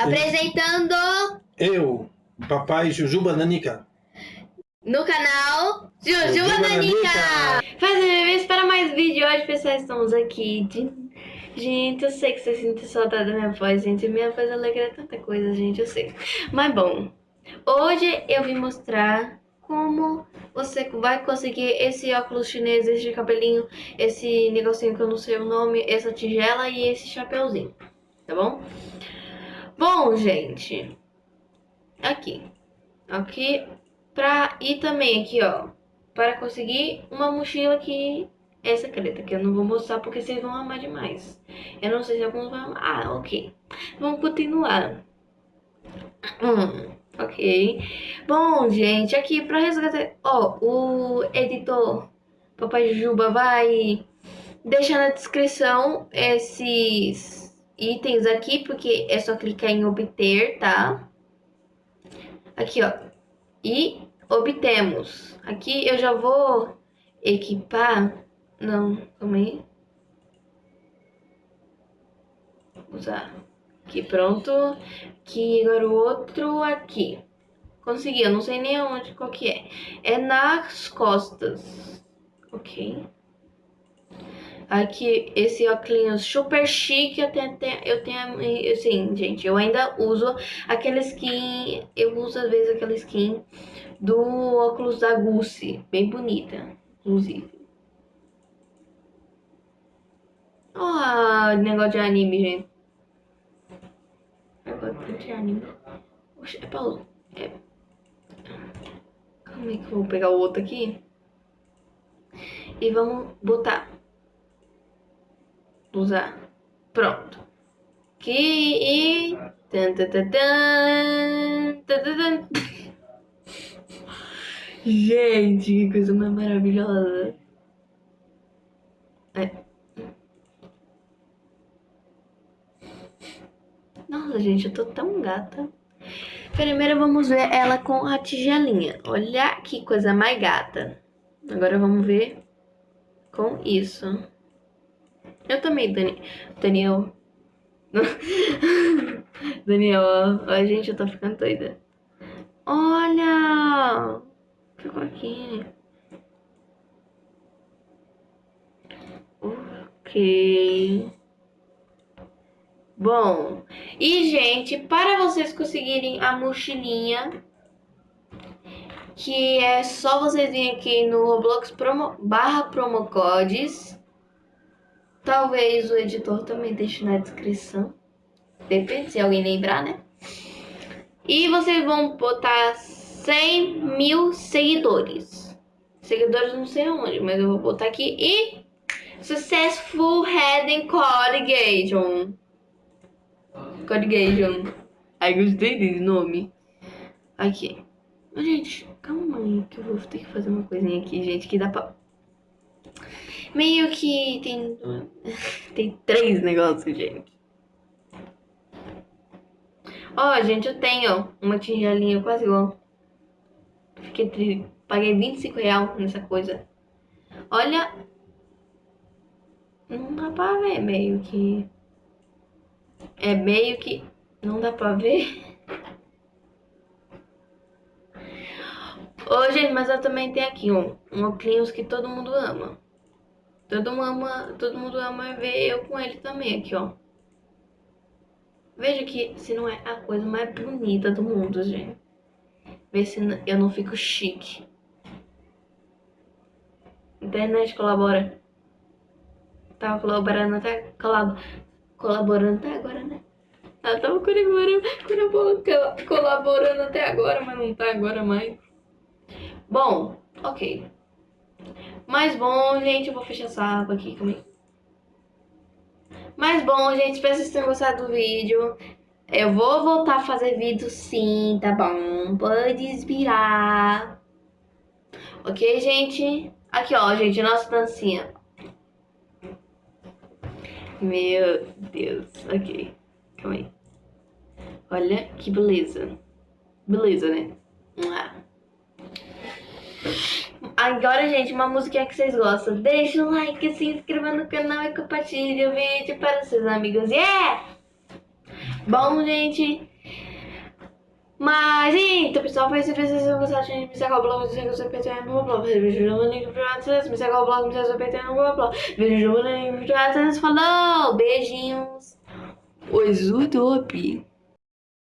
Apresentando Eu, papai Jujuba Nanica. no canal Jujuba Nanica. Fazendo bem para mais vídeo. Hoje, pessoal, estamos aqui. de- Gente, eu sei que vocês sentem saudade da minha voz, gente. Minha voz alegra tanta coisa, gente, eu sei. Mas bom, hoje eu vim mostrar como você vai conseguir esse óculos chinês, esse cabelinho, esse negocinho que eu não sei o nome, essa tigela e esse chapeuzinho, tá bom? Bom, gente, aqui, aqui, pra, e também aqui, ó, para conseguir uma mochila que é secreta, que eu não vou mostrar porque vocês vão amar demais. Eu não sei se alguns vão amar, ah, ok, vamos continuar. Hum, ok, bom, gente, aqui pra resgatar, ó, o editor Papai Juba vai deixar na descrição esses itens aqui, porque é só clicar em obter, tá? Aqui, ó. E obtemos. Aqui eu já vou equipar. Não, calma aí. Usar. Aqui, pronto. Aqui, agora o outro aqui. Consegui, eu não sei nem onde, qual que é. É nas costas. Ok. Aqui, esse óculos super chique, eu tenho, eu tenho, assim, gente, eu ainda uso aquela skin, eu uso às vezes aquela skin do óculos da Gucci, bem bonita, inclusive. Ó, negócio de anime, gente. Negócio de anime. Oxe, é Paulo. É... Calma aí que eu vou pegar o outro aqui. E vamos botar usar. Pronto. Aqui e... Tan, tan, tan, tan. Gente, que coisa mais maravilhosa. É. Nossa, gente, eu tô tão gata. Primeiro vamos ver ela com a tigelinha. Olha que coisa mais gata. Agora vamos ver com isso. Eu também, Dani... Daniel. Daniel, ó, gente, eu tô ficando doida. Olha! Ficou aqui. Ok. Bom, e gente, para vocês conseguirem a mochilinha, que é só vocês virem aqui no Roblox promo, barra promocodes. Talvez o editor também deixe na descrição. Depende, se alguém lembrar, né? E vocês vão botar 100 mil seguidores. Seguidores não sei onde, mas eu vou botar aqui. E Successful Heading Codigation. Codigation. Ai, gostei desse nome. Aqui. Gente, calma aí que eu vou ter que fazer uma coisinha aqui, gente, que dá pra... Meio que tem... tem três negócios, gente. Ó, oh, gente, eu tenho uma tigelinha quase igual. Fiquei tri... Paguei 25 reais nessa coisa. Olha... Não dá pra ver meio que... É meio que... Não dá pra ver... mas eu também tenho aqui um, um óculos que todo mundo ama. Todo mundo ama, todo mundo ama ver eu com ele também aqui, ó. Veja que se não é a coisa mais bonita do mundo, gente. Vê se eu não fico chique. Internet colabora. Tava colaborando até colab colaborando até agora, né? Ela tava colaborando, colaborando até agora, mas não tá agora mais. Bom, ok. Mas bom, gente, eu vou fechar essa aba aqui comigo. Mas bom, gente, espero que vocês tenham gostado do vídeo. Eu vou voltar a fazer vídeo sim, tá bom? Pode inspirar. Ok, gente? Aqui, ó, gente, nossa dancinha. Meu Deus, ok. Calma aí. Olha que beleza. Beleza, né? Ah. Agora, gente, uma musiquinha que vocês gostam. Deixa um like, se inscreva no canal e compartilhe o vídeo para seus amigos. Yeah! Bom, gente, Mas, então, pessoal, foi isso. Se vocês gostaram, me segue o blog, me segue o seu PT no blog. Vejo o link WhatsApp, me segue o blog, me segue o seu PT no blog. Vejo o link WhatsApp. Falou! Beijinhos! Oi, Zutopi!